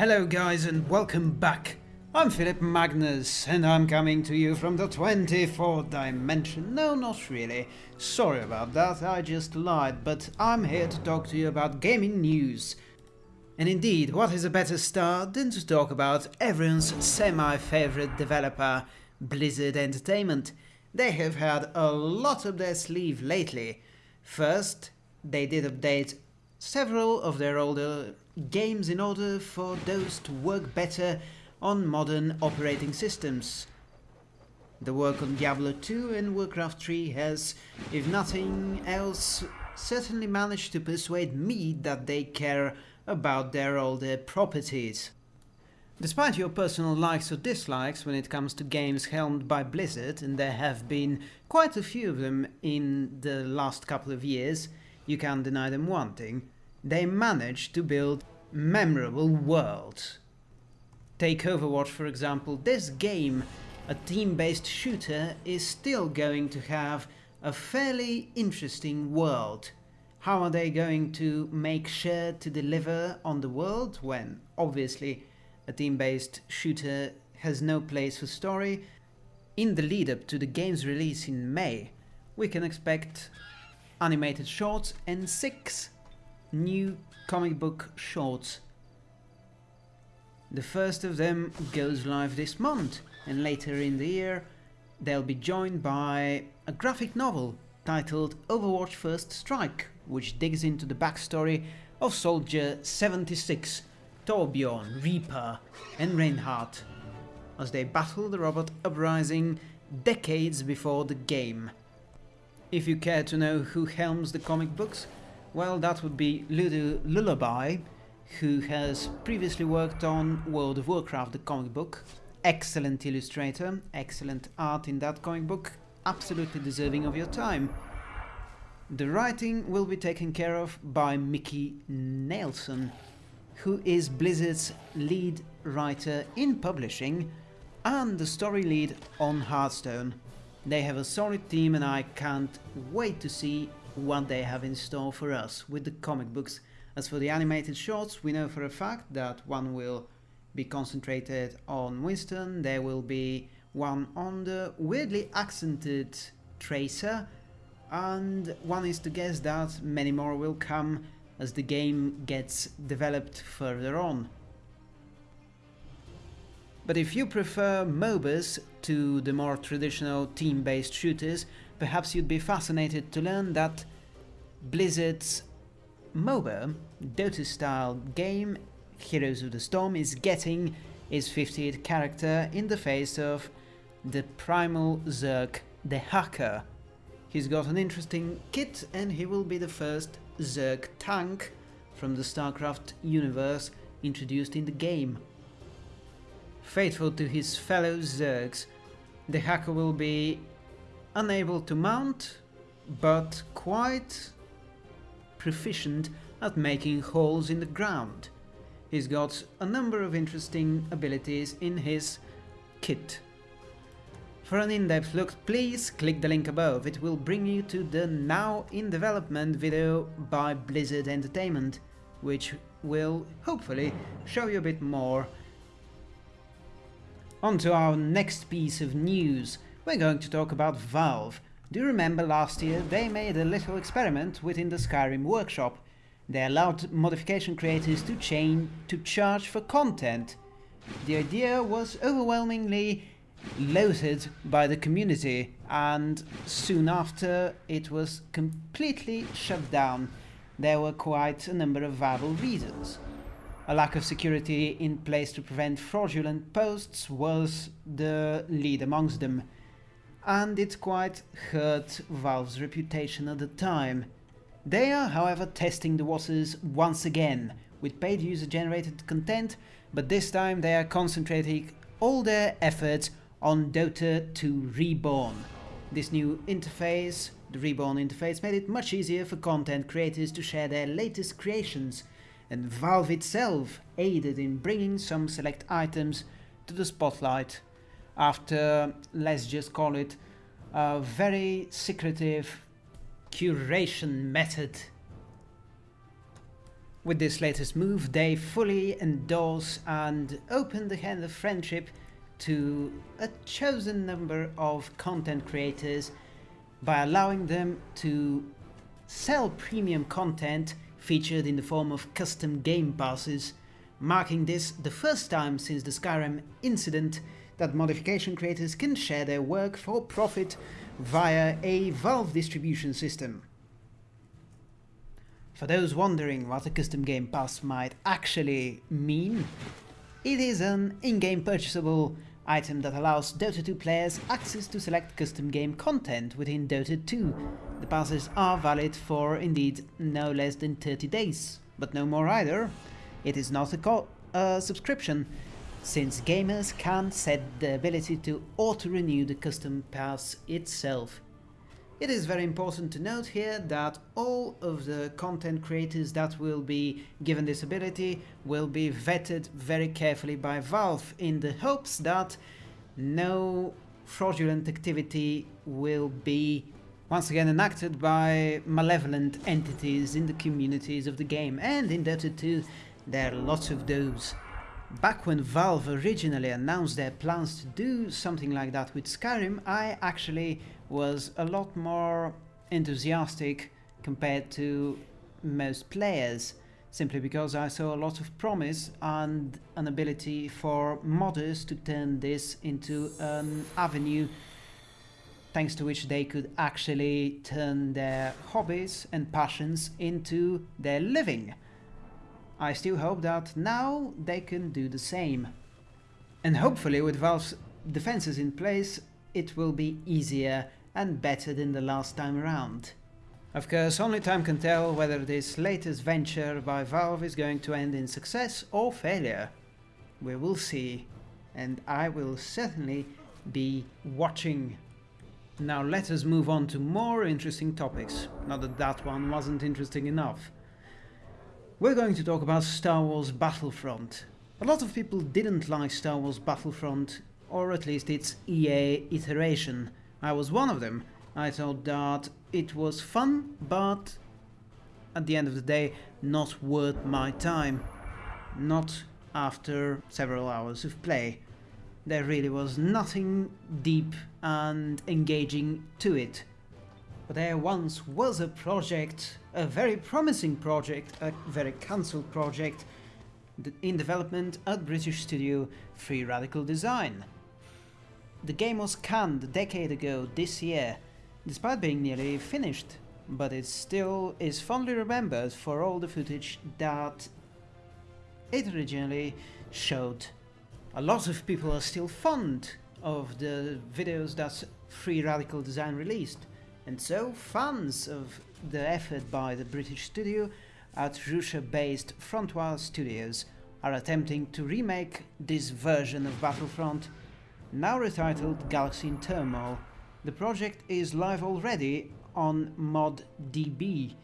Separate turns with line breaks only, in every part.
Hello guys and welcome back. I'm Philip Magnus and I'm coming to you from the 24th dimension. No, not really. Sorry about that, I just lied, but I'm here to talk to you about gaming news. And indeed, what is a better start than to talk about everyone's semi-favorite developer, Blizzard Entertainment. They have had a lot up their sleeve lately. First, they did update several of their older games in order for those to work better on modern operating systems. The work on Diablo 2 and Warcraft 3 has, if nothing else, certainly managed to persuade me that they care about their older properties. Despite your personal likes or dislikes when it comes to games helmed by Blizzard, and there have been quite a few of them in the last couple of years, you can't deny them one thing. They managed to build memorable worlds. Take Overwatch for example, this game, a team-based shooter, is still going to have a fairly interesting world. How are they going to make sure to deliver on the world when, obviously, a team-based shooter has no place for story? In the lead-up to the game's release in May, we can expect animated shorts and six new comic book shorts. The first of them goes live this month, and later in the year they'll be joined by a graphic novel titled Overwatch First Strike, which digs into the backstory of Soldier 76, Torbjorn, Reaper and Reinhardt, as they battle the robot uprising decades before the game. If you care to know who helms the comic books, well, that would be Ludo Lullabi, who has previously worked on World of Warcraft, the comic book. Excellent illustrator, excellent art in that comic book, absolutely deserving of your time. The writing will be taken care of by Micky Neilson, who is Blizzard's lead writer in publishing and the story lead on Hearthstone. They have a solid team and I can't wait to see what they have in store for us with the comic books. As for the animated shorts, we know for a fact that one will be concentrated on Winston, there will be one on the weirdly accented Tracer, and one is to guess that many more will come as the game gets developed further on. But if you prefer MOBAs to the more traditional team-based shooters, perhaps you'd be fascinated to learn that Blizzard's MOBA, Dota-style game, Heroes of the Storm, is getting its 50th character in the face of the Primal Zerg, Dehaka. He's got an interesting kit and he will be the first Zerg tank from the StarCraft universe introduced in the game. Faithful to his fellow Zergs, Dehaka will be unable to mount, but quite proficient at making holes in the ground. He's got a number of interesting abilities in his kit. For an in-depth look, please click the link above, it will bring you to the now in development video by Blizzard Entertainment, which will hopefully show you a bit more on to our next piece of news. We're going to talk about Valve. Do you remember last year they made a little experiment within the Skyrim workshop? They allowed modification creators to chain to charge for content. The idea was overwhelmingly loathed by the community and soon after it was completely shut down. There were quite a number of viable reasons. A lack of security in place to prevent fraudulent posts was the lead amongst them, and it quite hurt Valve's reputation at the time. They are, however, testing the waters once again, with paid user-generated content, but this time they are concentrating all their efforts on Dota 2 Reborn. This new interface, the Reborn interface, made it much easier for content creators to share their latest creations, and Valve itself aided in bringing some select items to the spotlight after, let's just call it, a very secretive curation method. With this latest move, they fully endorse and open the hand of friendship to a chosen number of content creators by allowing them to sell premium content featured in the form of custom game passes, marking this the first time since the Skyrim incident that modification creators can share their work for profit via a Valve distribution system. For those wondering what a custom game pass might actually mean, it is an in-game purchasable item that allows Dota 2 players access to select custom game content within Dota 2. The passes are valid for indeed no less than 30 days, but no more either. It is not a, subscription, since gamers can set the ability to auto-renew the custom pass itself. It is very important to note here that all of the content creators that will be given this ability will be vetted very carefully by Valve in the hopes that no fraudulent activity will be once again enacted by malevolent entities in the communities of the game and in Dota 2 there are lots of those. Back when Valve originally announced their plans to do something like that with Skyrim, I actually was a lot more enthusiastic compared to most players, simply because I saw a lot of promise and an ability for modders to turn this into an avenue thanks to which they could actually turn their hobbies and passions into their living. I still hope that now they can do the same. And hopefully with Valve's defenses in place, it will be easier and better than the last time around. Of course, only time can tell whether this latest venture by Valve is going to end in success or failure. We will see, and I will certainly be watching. Now let us move on to more interesting topics, not that that one wasn't interesting enough. We're going to talk about Star Wars Battlefront. A lot of people didn't like Star Wars Battlefront, or at least its EA iteration. I was one of them. I thought that it was fun, but at the end of the day, not worth my time. Not after several hours of play. There really was nothing deep and engaging to it. But there once was a project, a very promising project, a very cancelled project, in development at British studio Free Radical Design. The game was canned a decade ago this year, despite being nearly finished, but it still is fondly remembered for all the footage that it originally showed. A lot of people are still fond of the videos that Free Radical Design released, and so fans of the effort by the British studio at Russia-based Frontwire Studios are attempting to remake this version of Battlefront, now retitled Galaxy in Turmoil. The project is live already on ModDB.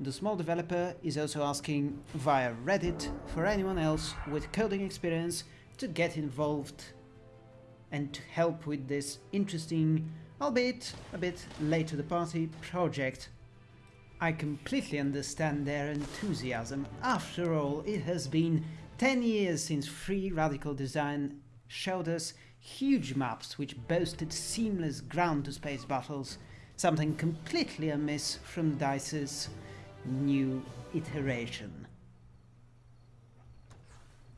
The small developer is also asking via Reddit for anyone else with coding experience to get involved and to help with this interesting albeit a bit late to the party, project. I completely understand their enthusiasm. After all, it has been 10 years since Free Radical Design showed us huge maps which boasted seamless ground-to-space battles, something completely amiss from DICE's new iteration.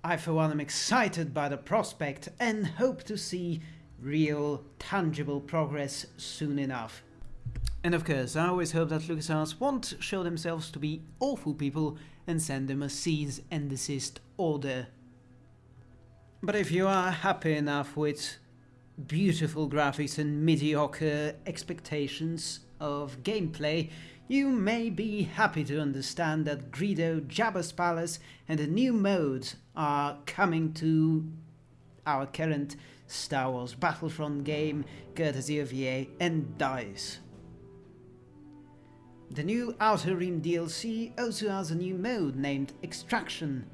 I for one am excited by the prospect and hope to see real, tangible progress soon enough. And of course, I always hope that LucasArts won't show themselves to be awful people and send them a cease and desist order. But if you are happy enough with beautiful graphics and mediocre expectations of gameplay, you may be happy to understand that Greedo, Jabba's Palace and a new mode are coming to our current Star Wars Battlefront game, courtesy of EA and DICE. The new Outer Rim DLC also has a new mode named Extraction.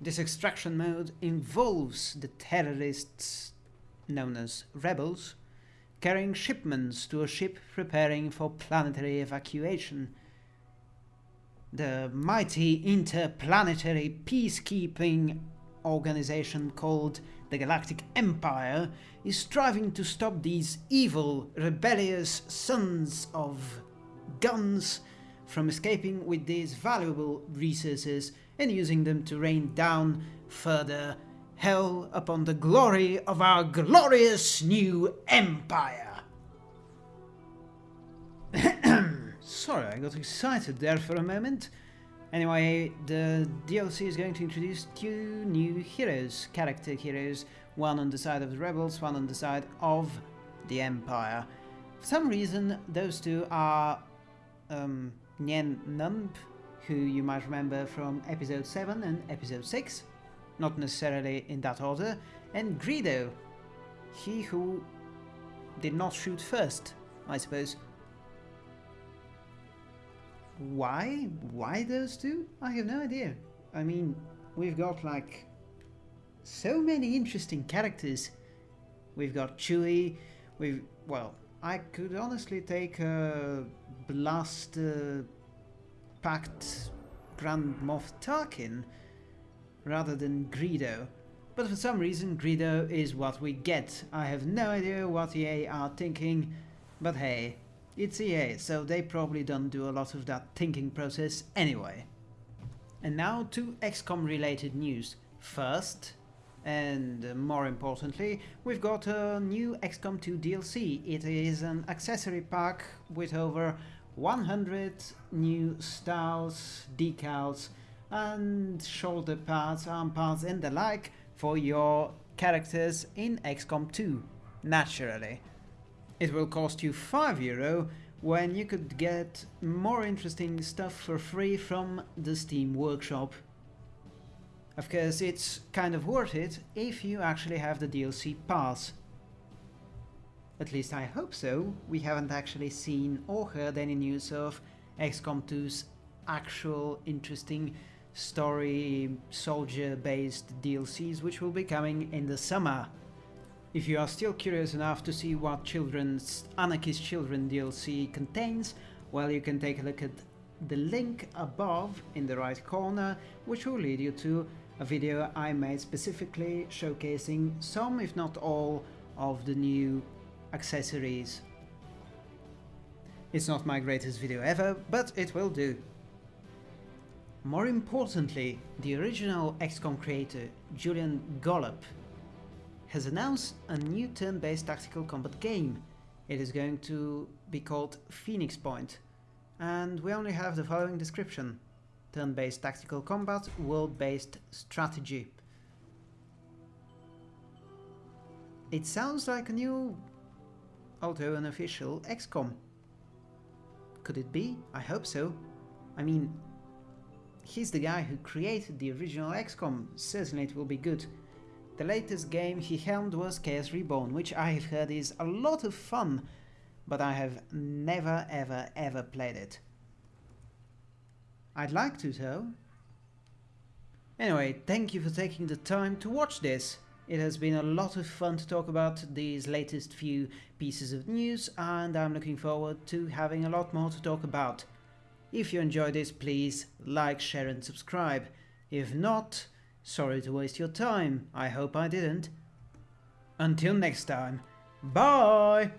This extraction mode involves the terrorists, known as rebels, carrying shipments to a ship preparing for planetary evacuation. the mighty interplanetary peacekeeping organization called the Galactic Empire is striving to stop these evil, rebellious sons of guns from escaping with these valuable resources and using them to rain down further hell upon the glory of our glorious new empire. Sorry, I got excited there for a moment. Anyway, the DLC is going to introduce two new heroes, character heroes, one on the side of the rebels, one on the side of the Empire. For some reason, those two are um, Nien Nunb, who you might remember from episode 7 and episode 6, not necessarily in that order, and Greedo, he who did not shoot first, I suppose. Why? Why those two? I have no idea. I mean, we've got like so many interesting characters. We've got Chewie, we've, well, I could honestly take a Blast uh, Pact Grand Moff Tarkin rather than Greedo. But for some reason Greedo is what we get. I have no idea what EA are thinking, but hey, it's EA, so they probably don't do a lot of that thinking process anyway. And now to XCOM related news. First, and more importantly, we've got a new XCOM 2 DLC. It is an accessory pack with over 100 new styles, decals, and shoulder pads, arm pads, and the like for your characters in XCOM 2, naturally. It will cost you 5 euro when you could get more interesting stuff for free from the Steam Workshop. Of course, it's kind of worth it if you actually have the DLC pass. At least I hope so. We haven't actually seen or heard any news of XCOM 2's actual interesting story soldier based DLCs which will be coming in the summer. If you are still curious enough to see what Children's Anarchist Children DLC contains, well you can take a look at the link above in the right corner which will lead you to a video I made specifically showcasing some, if not all, of the new accessories. It's not my greatest video ever, but it will do. More importantly, the original XCOM creator, Julian Gollop, has announced a new turn-based tactical combat game. It is going to be called Phoenix Point, and we only have the following description turn-based tactical combat, world-based strategy. It sounds like a new, although unofficial, XCOM. Could it be? I hope so. I mean, he's the guy who created the original XCOM, certainly it will be good. The latest game he helmed was Chaos Reborn, which I have heard is a lot of fun, but I have never ever ever played it. I'd like to though. Anyway, thank you for taking the time to watch this. It has been a lot of fun to talk about these latest few pieces of news and I'm looking forward to having a lot more to talk about. If you enjoyed this, please like, share and subscribe. If not, sorry to waste your time. I hope I didn't. Until next time, bye!